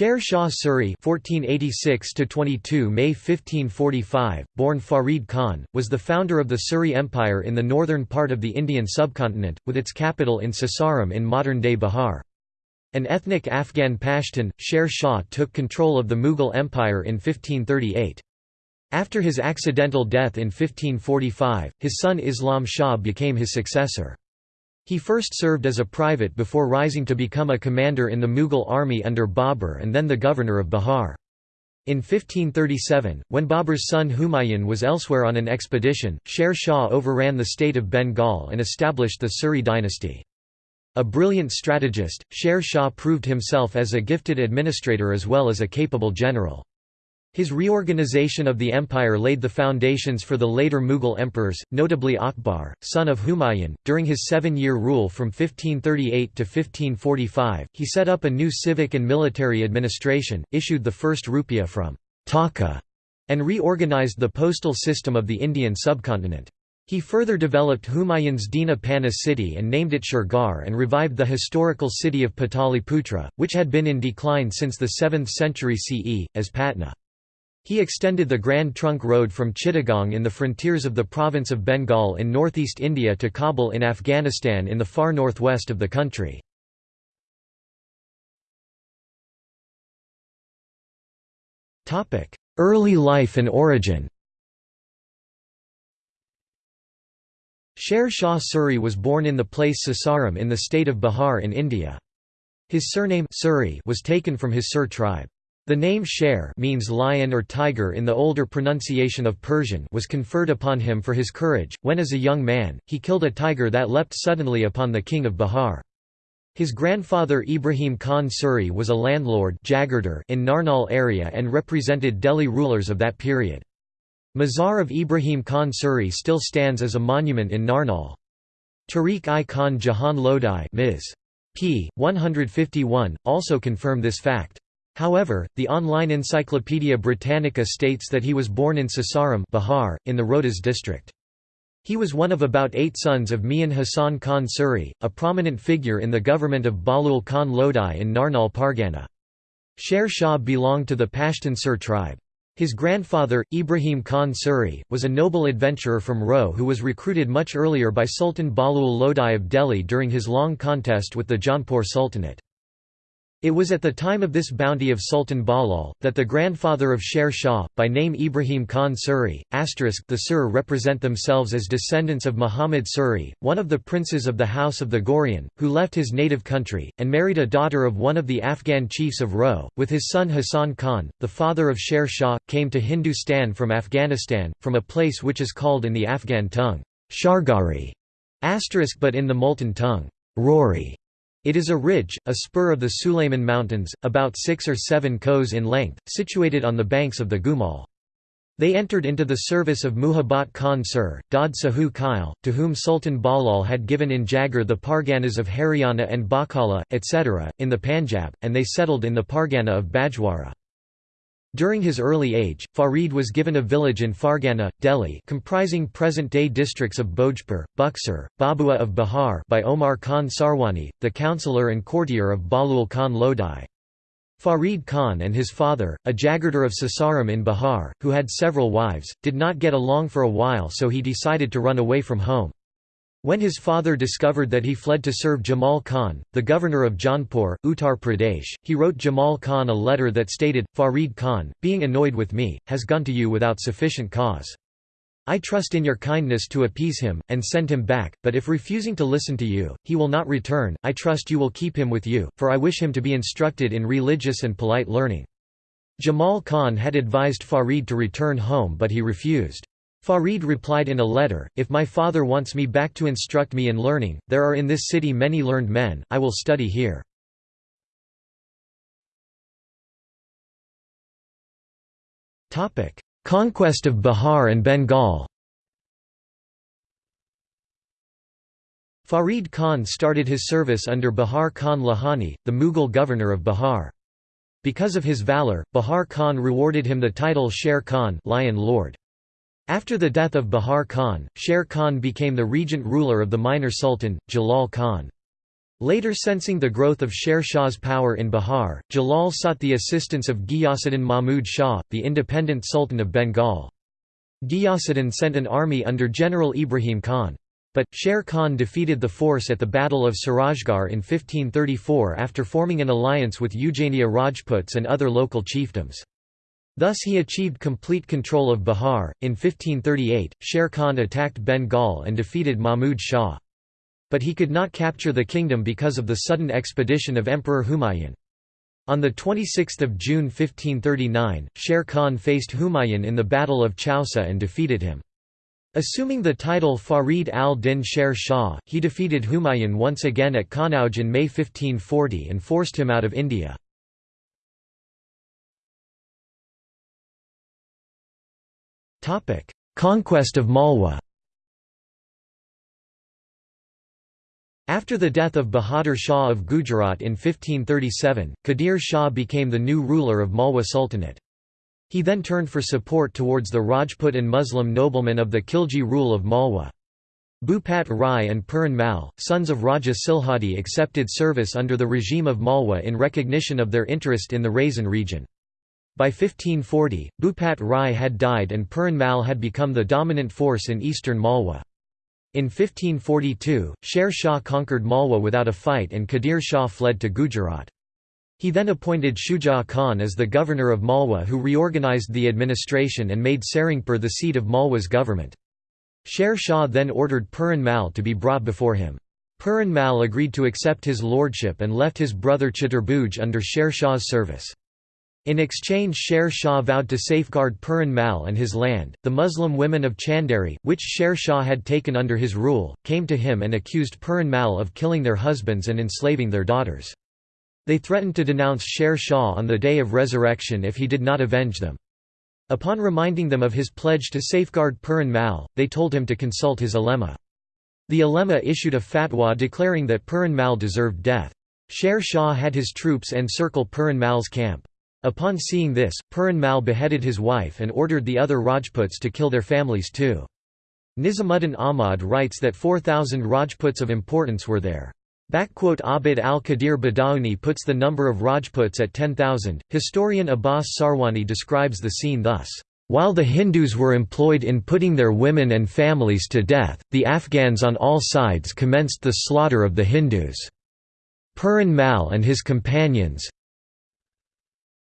Sher Shah Suri (1486–22 May 1545), born Farid Khan, was the founder of the Suri Empire in the northern part of the Indian subcontinent, with its capital in Sasaram in modern-day Bihar. An ethnic Afghan Pashtun, Sher Shah took control of the Mughal Empire in 1538. After his accidental death in 1545, his son Islam Shah became his successor. He first served as a private before rising to become a commander in the Mughal army under Babur and then the governor of Bihar. In 1537, when Babur's son Humayun was elsewhere on an expedition, Sher Shah overran the state of Bengal and established the Suri dynasty. A brilliant strategist, Sher Shah proved himself as a gifted administrator as well as a capable general. His reorganization of the empire laid the foundations for the later Mughal emperors, notably Akbar, son of Humayun. During his seven year rule from 1538 to 1545, he set up a new civic and military administration, issued the first rupiah from Taka, and reorganized the postal system of the Indian subcontinent. He further developed Humayun's Dina Pana city and named it Shergarh and revived the historical city of Pataliputra, which had been in decline since the 7th century CE, as Patna. He extended the Grand Trunk Road from Chittagong in the frontiers of the province of Bengal in northeast India to Kabul in Afghanistan in the far northwest of the country. Early life and origin Sher Shah Suri was born in the place Sasaram in the state of Bihar in India. His surname Suri was taken from his Sur tribe. The name Sher means lion or tiger in the older pronunciation of Persian was conferred upon him for his courage, when as a young man, he killed a tiger that leapt suddenly upon the king of Bihar. His grandfather Ibrahim Khan Suri was a landlord in Narnaul area and represented Delhi rulers of that period. Mazar of Ibrahim Khan Suri still stands as a monument in Narnaul. Tarikh-i Khan Jahan Lodi Ms. p. 151, also confirm this fact. However, the online Encyclopaedia Britannica states that he was born in Sasaram Bihar, in the Rohtas district. He was one of about eight sons of Mian Hassan Khan Suri, a prominent figure in the government of Bahlul Khan Lodi in Narnaul Pargana. Sher Shah belonged to the Pashtun Sur tribe. His grandfather, Ibrahim Khan Suri, was a noble adventurer from Roh who was recruited much earlier by Sultan Bahlul Lodi of Delhi during his long contest with the Jaunpur Sultanate. It was at the time of this bounty of Sultan Balal, that the grandfather of Sher Shah, by name Ibrahim Khan Suri, the Sur represent themselves as descendants of Muhammad Suri, one of the princes of the House of the Ghorian, who left his native country, and married a daughter of one of the Afghan chiefs of Roh, with his son Hassan Khan, the father of Sher Shah, came to Hindustan from Afghanistan, from a place which is called in the Afghan tongue, Shargari, but in the Multan tongue, Rory. It is a ridge, a spur of the Sulayman Mountains, about 6 or 7 kos in length, situated on the banks of the Gumal. They entered into the service of Muhabbat Khan Sir, Dad Sahu Kyle, to whom Sultan Balal had given in Jagar the Parganas of Haryana and Bakala, etc., in the Panjab, and they settled in the Pargana of Bajwara. During his early age, Farid was given a village in Pargana, Delhi comprising present-day districts of Bhojpur, Buxar, Bhabua of Bihar by Omar Khan Sarwani, the councillor and courtier of Bahlul Khan Lodi. Farid Khan and his father, a Jagirdar of Sasaram in Bihar, who had several wives, did not get along for a while so he decided to run away from home. When his father discovered that he fled to serve Jamal Khan, the governor of Jaunpur, Uttar Pradesh, he wrote Jamal Khan a letter that stated, Farid Khan, being annoyed with me, has gone to you without sufficient cause. I trust in your kindness to appease him, and send him back, but if refusing to listen to you, he will not return, I trust you will keep him with you, for I wish him to be instructed in religious and polite learning. Jamal Khan had advised Farid to return home but he refused. Farid replied in a letter, If my father wants me back to instruct me in learning, there are in this city many learned men, I will study here. Conquest of Bihar and Bengal Farid Khan started his service under Bahar Khan Lohani, the Mughal governor of Bihar. Because of his valour, Bahar Khan rewarded him the title Sher Khan Lion Lord. After the death of Bahar Khan, Sher Khan became the regent ruler of the minor sultan, Jalal Khan. Later sensing the growth of Sher Shah's power in Bihar, Jalal sought the assistance of Ghiyasuddin Mahmud Shah, the independent Sultan of Bengal. Ghiyasuddin sent an army under General Ibrahim Khan. But, Sher Khan defeated the force at the Battle of Surajgarh in 1534 after forming an alliance with Ujjainiya Rajputs and other local chiefdoms. Thus he achieved complete control of Bihar. In 1538, Sher Khan attacked Bengal and defeated Mahmud Shah. But he could not capture the kingdom because of the sudden expedition of Emperor Humayun. On 26 June 1539, Sher Khan faced Humayun in the Battle of Chausa and defeated him. Assuming the title Farid al-Din Sher Shah, he defeated Humayun once again at Kanauj in May 1540 and forced him out of India. Conquest of Malwa After the death of Bahadur Shah of Gujarat in 1537, Qadir Shah became the new ruler of Malwa Sultanate. He then turned for support towards the Rajput and Muslim noblemen of the Khilji rule of Malwa. Bhupat Rai and Puran Mal, sons of Raja Silhadi accepted service under the regime of Malwa in recognition of their interest in the Raisen region. By 1540, Bhupat Rai had died and Puran Mal had become the dominant force in eastern Malwa. In 1542, Sher Shah conquered Malwa without a fight and Qadir Shah fled to Gujarat. He then appointed Shuja Khan as the governor of Malwa who reorganized the administration and made Sarangpur the seat of Malwa's government. Sher Shah then ordered Puran Mal to be brought before him. Puran Mal agreed to accept his lordship and left his brother Chaturbhuj under Sher Shah's service. In exchange Sher Shah vowed to safeguard Puran Mal and his land. The Muslim women of Chanderi, which Sher Shah had taken under his rule, came to him and accused Puran Mal of killing their husbands and enslaving their daughters. They threatened to denounce Sher Shah on the day of resurrection if he did not avenge them. Upon reminding them of his pledge to safeguard Puran Mal, they told him to consult his ulema. The ulema issued a fatwa declaring that Puran Mal deserved death. Sher Shah had his troops encircle Puran Mal's camp. Upon seeing this, Puran Mal beheaded his wife and ordered the other Rajputs to kill their families too. Nizamuddin Ahmad writes that 4,000 Rajputs of importance were there. Abd al-Qadir Badauni puts the number of Rajputs at 10,000. Historian Abbas Sarwani describes the scene thus. While the Hindus were employed in putting their women and families to death, the Afghans on all sides commenced the slaughter of the Hindus. Puran Mal and his companions,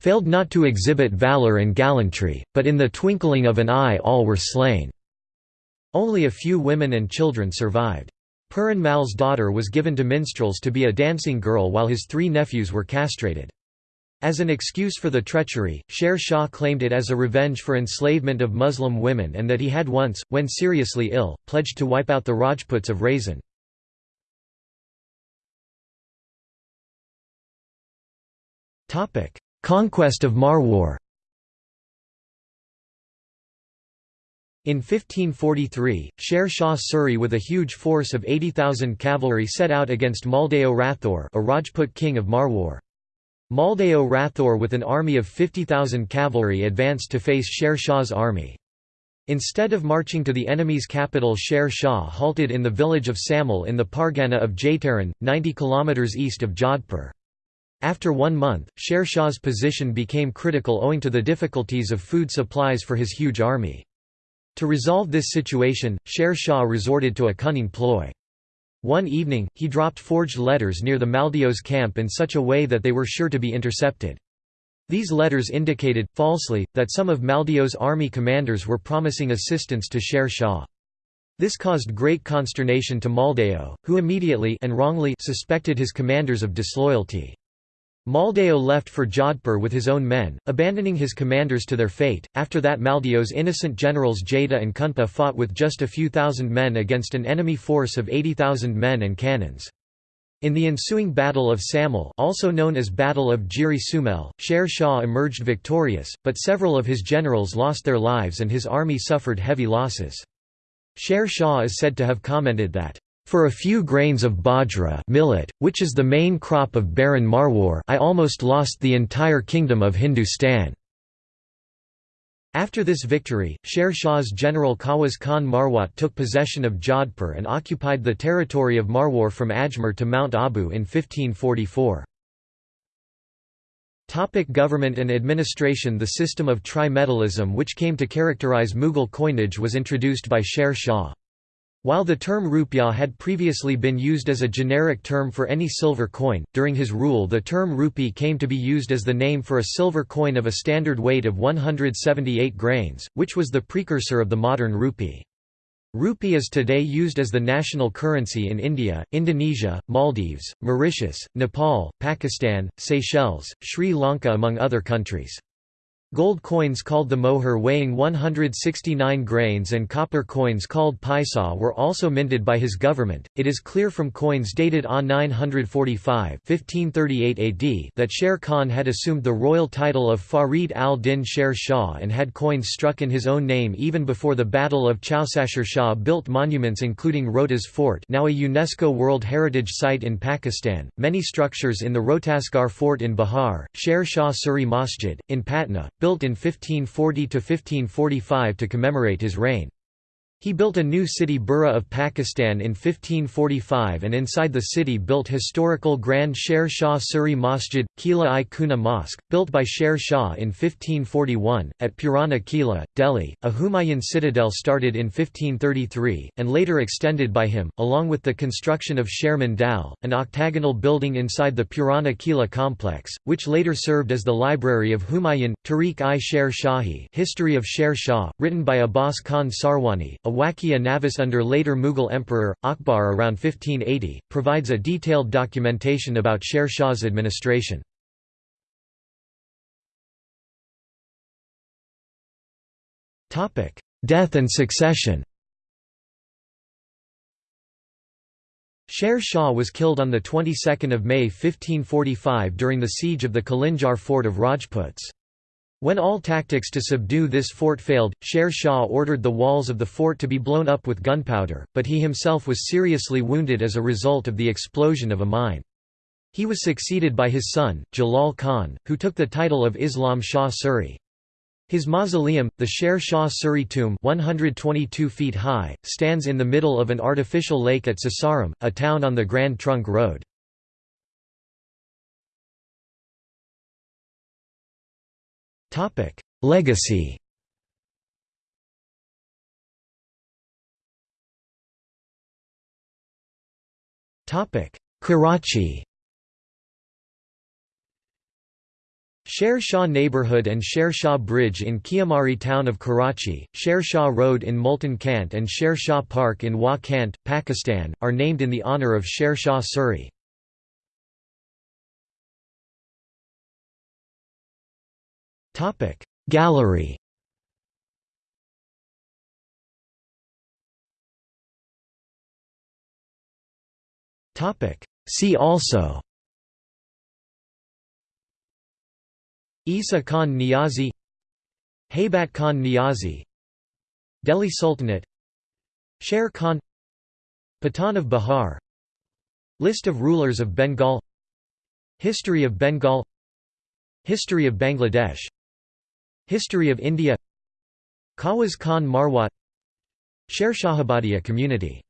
failed not to exhibit valor and gallantry, but in the twinkling of an eye all were slain. Only a few women and children survived. Puran Mal's daughter was given to minstrels to be a dancing girl while his three nephews were castrated. As an excuse for the treachery, Sher Shah claimed it as a revenge for enslavement of Muslim women and that he had once, when seriously ill, pledged to wipe out the Rajputs of Raisen. Conquest of Marwar In 1543, Sher Shah Suri with a huge force of 80,000 cavalry set out against Maldeo Rathor a Rajput king of Marwar. Maldeo Rathor with an army of 50,000 cavalry advanced to face Sher Shah's army. Instead of marching to the enemy's capital Sher Shah halted in the village of Samal in the Pargana of Jaitaran, 90 km east of Jodhpur. After one month, Sher Shah's position became critical owing to the difficulties of food supplies for his huge army. To resolve this situation, Sher Shah resorted to a cunning ploy. One evening, he dropped forged letters near the Maldeo's camp in such a way that they were sure to be intercepted. These letters indicated, falsely, that some of Maldeo's army commanders were promising assistance to Sher Shah. This caused great consternation to Maldeo, who immediately and wrongly suspected his commanders of disloyalty. Maldeo left for Jodhpur with his own men, abandoning his commanders to their fate. After that, Maldeo's innocent generals Jada and Kumpa fought with just a few thousand men against an enemy force of 80,000 men and cannons. In the ensuing Battle of Samal also known as Battle of Giri Sumel, Sher Shah emerged victorious, but several of his generals lost their lives and his army suffered heavy losses. Sher Shah is said to have commented that, for a few grains of bajra millet, which is the main crop of barren Marwar I almost lost the entire kingdom of Hindustan. After this victory, Sher Shah's general Khawaz Khan Marwat took possession of Jodhpur and occupied the territory of Marwar from Ajmer to Mount Abu in 1544. Topic government and administration The system of trimetallism which came to characterize Mughal coinage was introduced by Sher Shah. While the term rupiah had previously been used as a generic term for any silver coin, during his rule the term rupee came to be used as the name for a silver coin of a standard weight of 178 grains, which was the precursor of the modern rupee. Rupee is today used as the national currency in India, Indonesia, Maldives, Mauritius, Nepal, Pakistan, Seychelles, Sri Lanka among other countries. Gold coins called the mohur weighing 169 grains and copper coins called paisa were also minted by his government. It is clear from coins dated A 945 1538 AD that Sher Khan had assumed the royal title of Farid al-Din Sher Shah and had coins struck in his own name even before the Battle of Chausa Sher Shah built monuments including Rohtas Fort now a UNESCO World Heritage Site in Pakistan, many structures in the Rohtasgarh Fort in Bihar, Sher Shah Suri Masjid, in Patna, built in 1540–1545 to commemorate his reign. He built a new city Burra of Pakistan in 1545 and inside the city built historical Grand Sher Shah Suri Masjid, Qila-i Kuna Mosque, built by Sher Shah in 1541, at Purana Qila, Delhi. A Humayun citadel started in 1533, and later extended by him, along with the construction of Sher Mandal, an octagonal building inside the Purana Qila complex, which later served as the library of Humayun, Tarikh-i-Sher Shahi History of Sher Shah, written by Abbas Khan Sarwani, a Navis under later Mughal Emperor, Akbar around 1580, provides a detailed documentation about Sher Shah's administration. Death and succession Sher Shah was killed on the 22nd of May 1545 during the siege of the Kalinjar fort of Rajputs. When all tactics to subdue this fort failed, Sher Shah ordered the walls of the fort to be blown up with gunpowder, but he himself was seriously wounded as a result of the explosion of a mine. He was succeeded by his son, Jalal Khan, who took the title of Islam Shah Suri. His mausoleum, the Sher Shah Suri tomb 122 feet high, stands in the middle of an artificial lake at Sasaram, a town on the Grand Trunk Road. Legacy. Topic: Karachi. Sher Shah neighborhood and Sher Shah Bridge in Kiamari town of Karachi, Sher Shah Road in Multan Cantt and Sher Shah Park in Wah Cantt, Pakistan, are named in the honor of Sher Shah Suri. Gallery. See also. Isa Khan Niazi. Haybat Khan Niazi. Delhi Sultanate. Sher Khan. Patan of Bihar. List of rulers of Bengal. History of Bengal. History of Bangladesh History of India. Khawaz Khan Marwat Sher Shahabadiya community